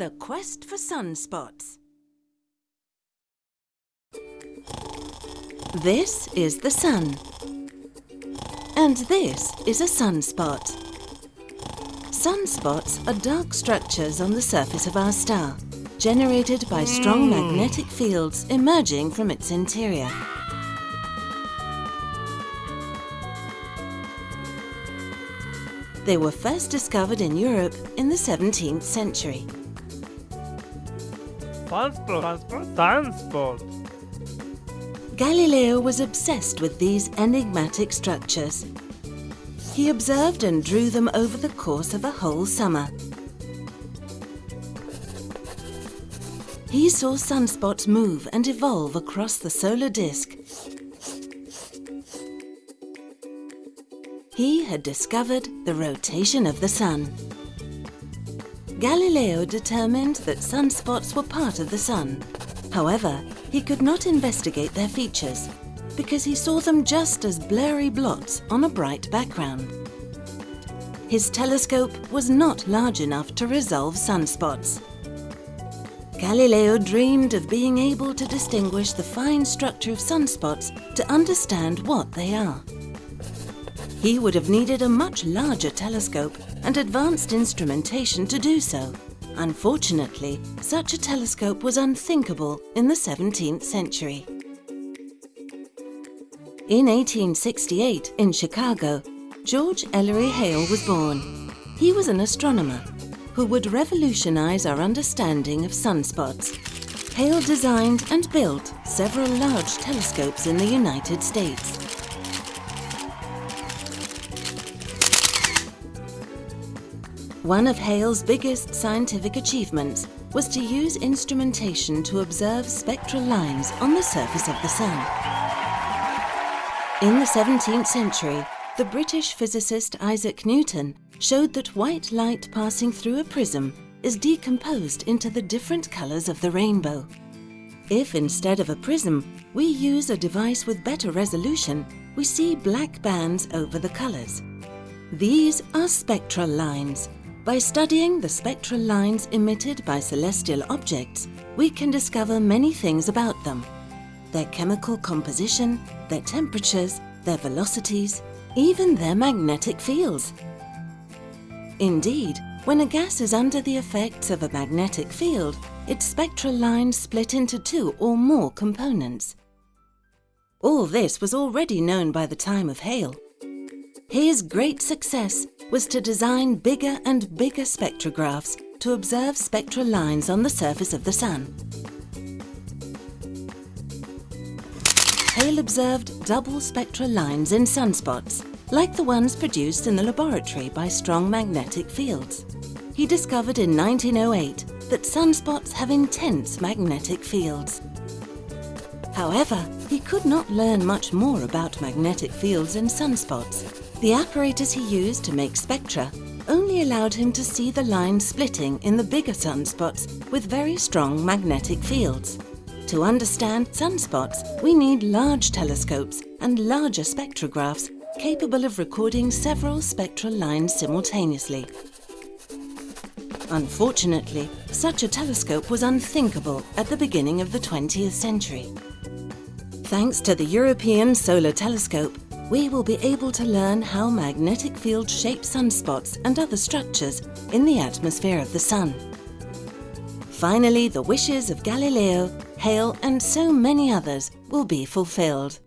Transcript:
The Quest for Sunspots. This is the sun. And this is a sunspot. Sunspots are dark structures on the surface of our star, generated by strong hmm. magnetic fields emerging from its interior. They were first discovered in Europe in the 17th century. Sunspot, sunspot, Galileo was obsessed with these enigmatic structures. He observed and drew them over the course of a whole summer. He saw sunspots move and evolve across the solar disk. He had discovered the rotation of the sun. Galileo determined that sunspots were part of the sun. However, he could not investigate their features because he saw them just as blurry blots on a bright background. His telescope was not large enough to resolve sunspots. Galileo dreamed of being able to distinguish the fine structure of sunspots to understand what they are. He would have needed a much larger telescope and advanced instrumentation to do so. Unfortunately, such a telescope was unthinkable in the 17th century. In 1868, in Chicago, George Ellery Hale was born. He was an astronomer who would revolutionize our understanding of sunspots. Hale designed and built several large telescopes in the United States. One of Hale's biggest scientific achievements was to use instrumentation to observe spectral lines on the surface of the Sun. In the 17th century, the British physicist Isaac Newton showed that white light passing through a prism is decomposed into the different colours of the rainbow. If instead of a prism, we use a device with better resolution, we see black bands over the colours. These are spectral lines, by studying the spectral lines emitted by celestial objects, we can discover many things about them. Their chemical composition, their temperatures, their velocities, even their magnetic fields. Indeed, when a gas is under the effects of a magnetic field, its spectral lines split into two or more components. All this was already known by the time of Hale. His great success was to design bigger and bigger spectrographs to observe spectral lines on the surface of the Sun. Hale observed double spectral lines in sunspots, like the ones produced in the laboratory by strong magnetic fields. He discovered in 1908 that sunspots have intense magnetic fields. However, he could not learn much more about magnetic fields in sunspots the apparatus he used to make spectra only allowed him to see the lines splitting in the bigger sunspots with very strong magnetic fields. To understand sunspots, we need large telescopes and larger spectrographs capable of recording several spectral lines simultaneously. Unfortunately, such a telescope was unthinkable at the beginning of the 20th century. Thanks to the European Solar Telescope, we will be able to learn how magnetic fields shape sunspots and other structures in the atmosphere of the Sun. Finally, the wishes of Galileo, Hale and so many others will be fulfilled.